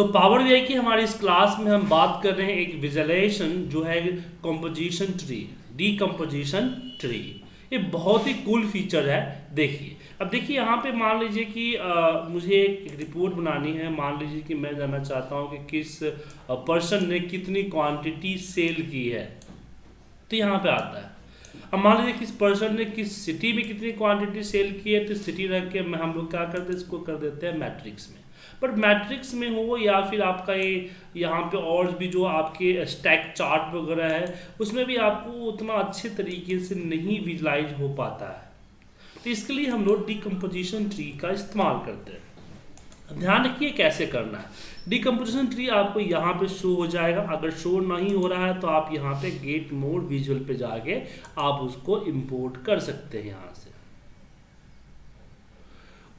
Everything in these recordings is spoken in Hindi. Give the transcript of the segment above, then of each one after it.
तो पावर वी की हमारी इस क्लास में हम बात कर रहे हैं एक विजुअलाइजेशन जो है कंपोजिशन ट्री डीकम्पोजिशन ट्री ये बहुत ही कूल फीचर है देखिए। अब देखिए यहाँ पे मान लीजिए कि आ, मुझे एक रिपोर्ट बनानी है। मान लीजिए कि मैं जानना चाहता हूँ कि किस पर्सन ने कितनी क्वांटिटी सेल की है। तो यहाँ पे आता है। अब मान लीजिए किस पर्सन ने किस सिटी में कितनी क्वांटिटी सेल की है तो सिटी रख के हम लोग क्या करते हैं इसको कर देते हैं मैट्रिक्स में। बट मैट्रिक्स में हो या फिर आपका ये, यहाँ पे और भी जो आपके स्टैक चार्ट वगैरह है, उसमें भी आपको उतना अच्छे तरीके से नहीं विजुलाइज हो पाता है। तो इसके लिए हम लोग डिकम्पोजिशन ट्री का इस्तेमाल करते हैं। ध्यान रखिए कैसे करना है। डिकम्पोजिशन ट्री आपको यहाँ पे शो हो जाएगा। अगर शो नहीं हो रहा है तो आप यहाँ पे गेट मोड विजुअल पे जाके आप उसको इंपोर्ट कर सकते हैं यहाँ से।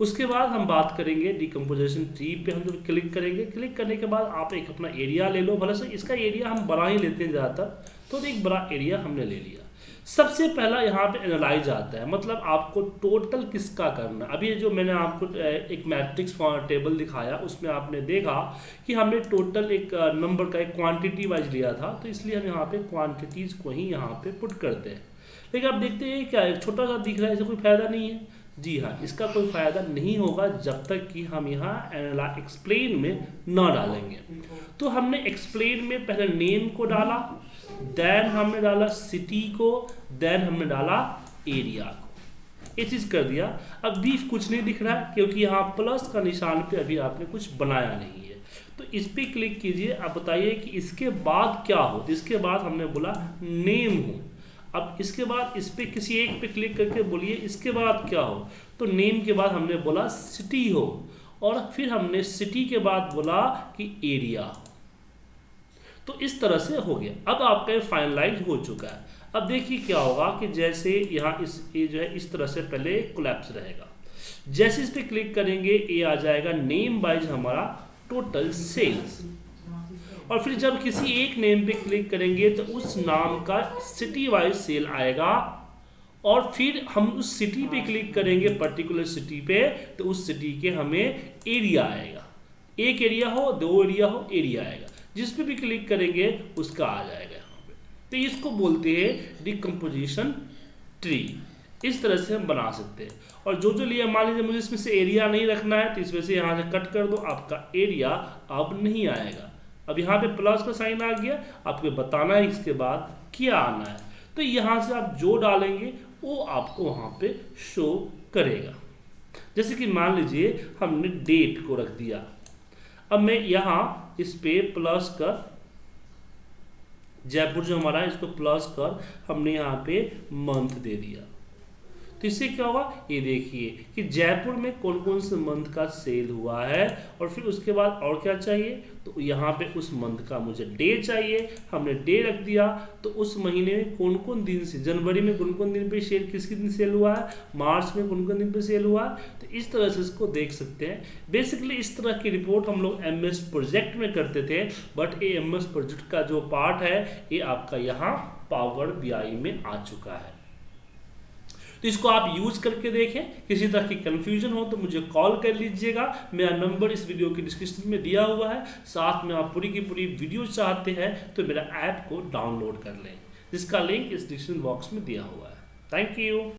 उसके बाद हम बात करेंगे डिकम्पोजिशन ट्री पे हम जब क्लिक करेंगे क्लिक करने के बाद आप एक अपना एरिया ले लो, भले से इसका एरिया हम बड़ा ही लेते हैं ज़्यादातर तो एक बड़ा एरिया हमने ले लिया। सबसे पहला यहाँ पे एनालाइज आता है मतलब आपको टोटल किसका करना अभी जो मैंने आपको एक मैट्रिक्स टेबल दिखाया, उसमें आपने देखा कि हमने टोटल एक नंबर का एक क्वांटिटी वाइज लिया था तो इसलिए हम यहाँ पे क्वांटिटीज़ को ही यहाँ पे पुट करते हैं। लेकिन आप देखते हैं क्या छोटा सा दिख रहा है इससे कोई फ़ायदा नहीं है। जी हाँ इसका कोई फ़ायदा नहीं होगा जब तक कि हम यहाँ एक्सप्लेन में ना डालेंगे। तो हमने एक्सप्लेन में पहले नेम को डाला देन हमने डाला सिटी को देन हमने डाला एरिया को। ये चीज़ कर दिया। अब भी कुछ नहीं दिख रहा है क्योंकि यहाँ प्लस का निशान पे अभी आपने कुछ बनाया नहीं है। तो इस पर क्लिक कीजिए, आप बताइए कि इसके बाद क्या हो? इसके बाद हमने बोला नेम हो। अब इसके बाद इस पर किसी एक पे क्लिक करके बोलिए, इसके बाद क्या हो? तो नेम के बाद हमने बोला सिटी हो और फिर हमने सिटी के बाद बोला कि एरिया। तो इस तरह से हो गया। अब आपका फाइनलाइज हो चुका है। अब देखिए क्या होगा कि जैसे यहाँ इस, ये जो है, इस तरह से पहले कोलैप्स रहेगा। जैसे इस पर क्लिक करेंगे, ये आ जाएगा नेम वाइज हमारा टोटल सेल्स और फिर जब किसी एक नेम पे क्लिक करेंगे तो उस नाम का सिटी वाइज सेल आएगा। और फिर हम उस सिटी पे क्लिक करेंगे पर्टिकुलर सिटी पे तो उस सिटी के हमें एरिया आएगा। एक एरिया हो, दो एरिया हो एरिया आएगा। जिस पे भी क्लिक करेंगे, उसका आ जाएगा यहाँ पे। तो इसको बोलते हैं डिकम्पोजिशन ट्री इस तरह से हम बना सकते हैं। और जो जो लिया, मान लीजिए मुझे इसमें से एरिया नहीं रखना है तो इसमें से यहाँ से कट कर दो, आपका एरिया अब नहीं आएगा। अब यहाँ पे प्लस का साइन आ गया, आपको बताना है इसके बाद क्या आना है। तो यहाँ से आप जो डालेंगे, वो आपको वहाँ पे शो करेगा। जैसे कि मान लीजिए, हमने डेट को रख दिया। अब मैं यहाँ इस पे प्लस कर, जयपुर जो हमारा है, इसको प्लस कर, हमने यहाँ पे मंथ दे दिया। तो इससे क्या होगा? ये देखिए कि जयपुर में कौन कौन से मंथ का सेल हुआ है और फिर उसके बाद और क्या चाहिए? तो यहाँ पे उस मंथ का मुझे डे चाहिए। हमने डे रख दिया। तो उस महीने में कौन कौन दिन से, जनवरी में कौन कौन दिन पे सेल किस दिन सेल हुआ है? मार्च में कौन कौन दिन पे सेल हुआ है? तो इस तरह से इसको देख सकते हैं। बेसिकली इस तरह की रिपोर्ट हम लोग एमएस प्रोजेक्ट में करते थे, बट ये एम प्रोजेक्ट का जो पार्ट है, ये आपका यहाँ पावर बी में आ चुका है। तो इसको आप यूज़ करके देखें। किसी तरह की कंफ्यूजन हो तो मुझे कॉल कर लीजिएगा। मेरा नंबर इस वीडियो के डिस्क्रिप्शन में दिया हुआ है। साथ में आप पूरी की पूरी वीडियो चाहते हैं तो मेरा ऐप को डाउनलोड कर लें, जिसका लिंक इस डिस्क्रिप्शन बॉक्स में दिया हुआ है। Thank you